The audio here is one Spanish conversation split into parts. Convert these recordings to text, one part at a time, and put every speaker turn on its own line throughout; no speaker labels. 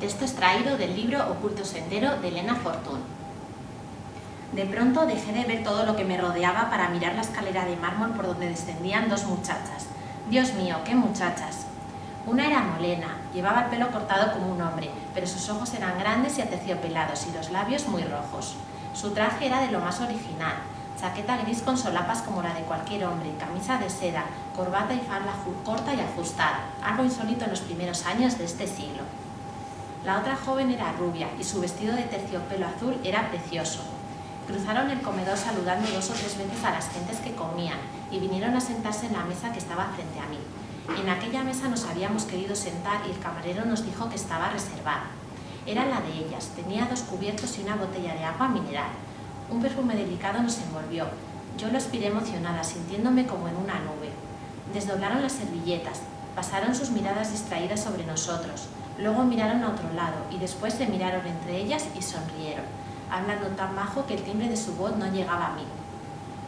Texto extraído del libro Oculto Sendero de Elena Fortún. De pronto dejé de ver todo lo que me rodeaba para mirar la escalera de mármol por donde descendían dos muchachas. Dios mío, qué muchachas. Una era molena, llevaba el pelo cortado como un hombre, pero sus ojos eran grandes y aterciopelados y los labios muy rojos. Su traje era de lo más original, chaqueta gris con solapas como la de cualquier hombre, camisa de seda, corbata y falda corta y ajustada, algo insólito en los primeros años de este siglo. La otra joven era rubia y su vestido de terciopelo azul era precioso. Cruzaron el comedor saludando dos o tres veces a las gentes que comían y vinieron a sentarse en la mesa que estaba frente a mí. En aquella mesa nos habíamos querido sentar y el camarero nos dijo que estaba reservada. Era la de ellas, tenía dos cubiertos y una botella de agua mineral. Un perfume delicado nos envolvió. Yo lo aspiré emocionada, sintiéndome como en una nube. Desdoblaron las servilletas, pasaron sus miradas distraídas sobre nosotros. Luego miraron a otro lado y después se miraron entre ellas y sonrieron, hablando tan bajo que el timbre de su voz no llegaba a mí.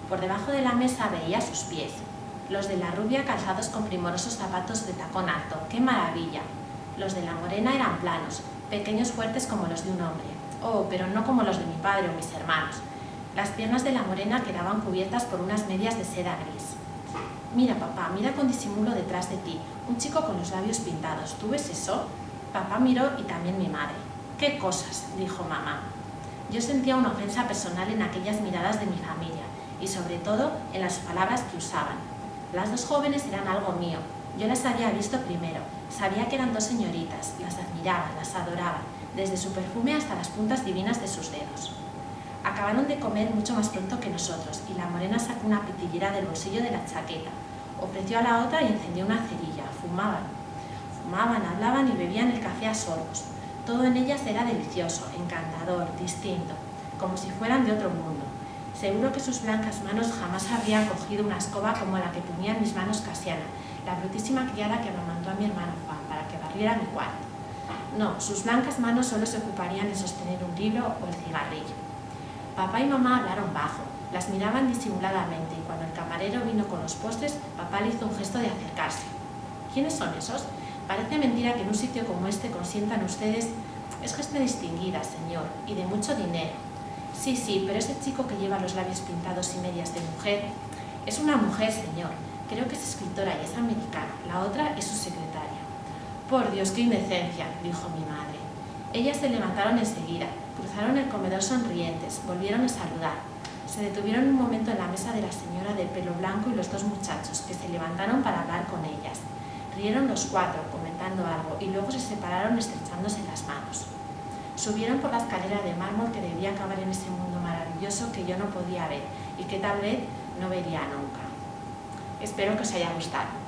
Por debajo de la mesa veía sus pies, los de la rubia calzados con primorosos zapatos de tacón alto. ¡Qué maravilla! Los de la morena eran planos, pequeños fuertes como los de un hombre. Oh, pero no como los de mi padre o mis hermanos. Las piernas de la morena quedaban cubiertas por unas medias de seda gris. Mira, papá, mira con disimulo detrás de ti, un chico con los labios pintados. ¿Tú ves eso? Papá miró y también mi madre. ¡Qué cosas! dijo mamá. Yo sentía una ofensa personal en aquellas miradas de mi familia y sobre todo en las palabras que usaban. Las dos jóvenes eran algo mío. Yo las había visto primero. Sabía que eran dos señoritas. Las admiraba, las adoraba, desde su perfume hasta las puntas divinas de sus dedos. Acabaron de comer mucho más pronto que nosotros y la morena sacó una pitillera del bolsillo de la chaqueta. Ofreció a la otra y encendió una cerilla. Fumaban. Fumaban, hablaban y bebían el café a sorbos. Todo en ellas era delicioso, encantador, distinto, como si fueran de otro mundo. Seguro que sus blancas manos jamás habrían cogido una escoba como la que tenía en mis manos Casiana, la brutísima criada que amamantó a mi hermano Juan para que barriera mi cuarto. No, sus blancas manos solo se ocuparían en sostener un libro o el cigarrillo. Papá y mamá hablaron bajo, las miraban disimuladamente y cuando el camarero vino con los postres, papá le hizo un gesto de acercarse. ¿Quiénes son esos? Parece mentira que en un sitio como este consientan ustedes... Es gente distinguida, señor, y de mucho dinero. Sí, sí, pero ese chico que lleva los labios pintados y medias de mujer... Es una mujer, señor. Creo que es escritora y es americana. La otra es su secretaria. Por Dios, qué indecencia, dijo mi madre. Ellas se levantaron enseguida, cruzaron el comedor sonrientes, volvieron a saludar. Se detuvieron un momento en la mesa de la señora de pelo blanco y los dos muchachos, que se levantaron para hablar con ellas. Rieron los cuatro, comentando algo, y luego se separaron estrechándose las manos. Subieron por la escalera de mármol que debía acabar en ese mundo maravilloso que yo no podía ver y que tal vez no vería nunca. Espero que os haya gustado.